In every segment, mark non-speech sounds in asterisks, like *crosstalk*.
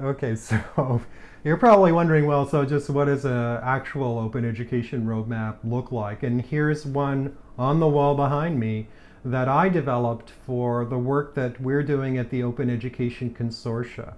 Okay, *laughs* so you're probably wondering, well, so just what does an actual open education roadmap look like? And here's one on the wall behind me that I developed for the work that we're doing at the Open Education Consortia.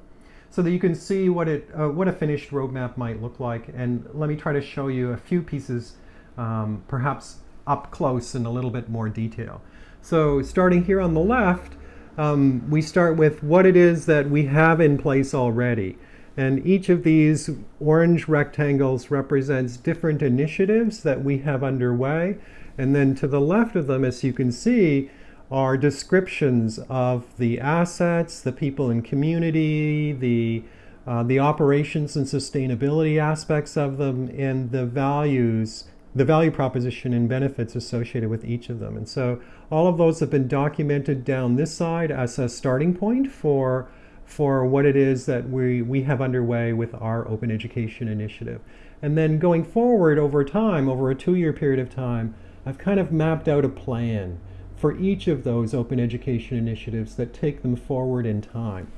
So that you can see what, it, uh, what a finished roadmap might look like. And let me try to show you a few pieces, um, perhaps up close in a little bit more detail. So starting here on the left, um, we start with what it is that we have in place already. And each of these orange rectangles represents different initiatives that we have underway. And then to the left of them, as you can see, are descriptions of the assets, the people in community, the, uh, the operations and sustainability aspects of them, and the values the value proposition and benefits associated with each of them. And so all of those have been documented down this side as a starting point for, for what it is that we, we have underway with our open education initiative. And then going forward over time, over a two-year period of time, I've kind of mapped out a plan for each of those open education initiatives that take them forward in time.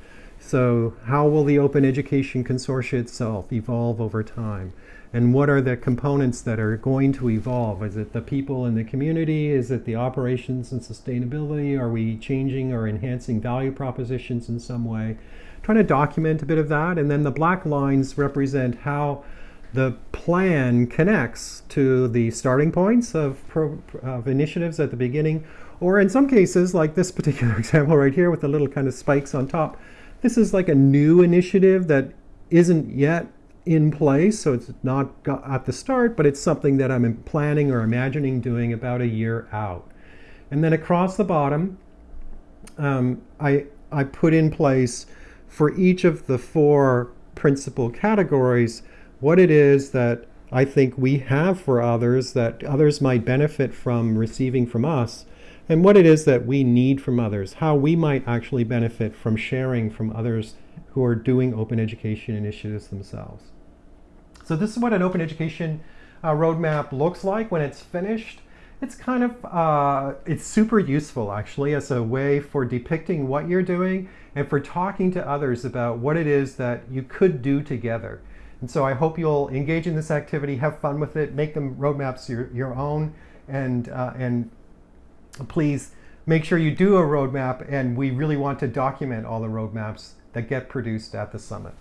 So how will the Open Education Consortia itself evolve over time? And what are the components that are going to evolve? Is it the people in the community? Is it the operations and sustainability? Are we changing or enhancing value propositions in some way? Trying to document a bit of that. And then the black lines represent how the plan connects to the starting points of, of initiatives at the beginning. Or in some cases, like this particular *laughs* example right here with the little kind of spikes on top, this is like a new initiative that isn't yet in place, so it's not at the start, but it's something that I'm planning or imagining doing about a year out. And then across the bottom, um, I, I put in place for each of the four principal categories what it is that I think we have for others that others might benefit from receiving from us, and what it is that we need from others, how we might actually benefit from sharing from others who are doing open education initiatives themselves. So this is what an open education uh, roadmap looks like when it's finished. It's kind of, uh, it's super useful actually as a way for depicting what you're doing and for talking to others about what it is that you could do together. And so I hope you'll engage in this activity, have fun with it, make them roadmaps your, your own, and, uh, and please make sure you do a roadmap and we really want to document all the roadmaps that get produced at the summit.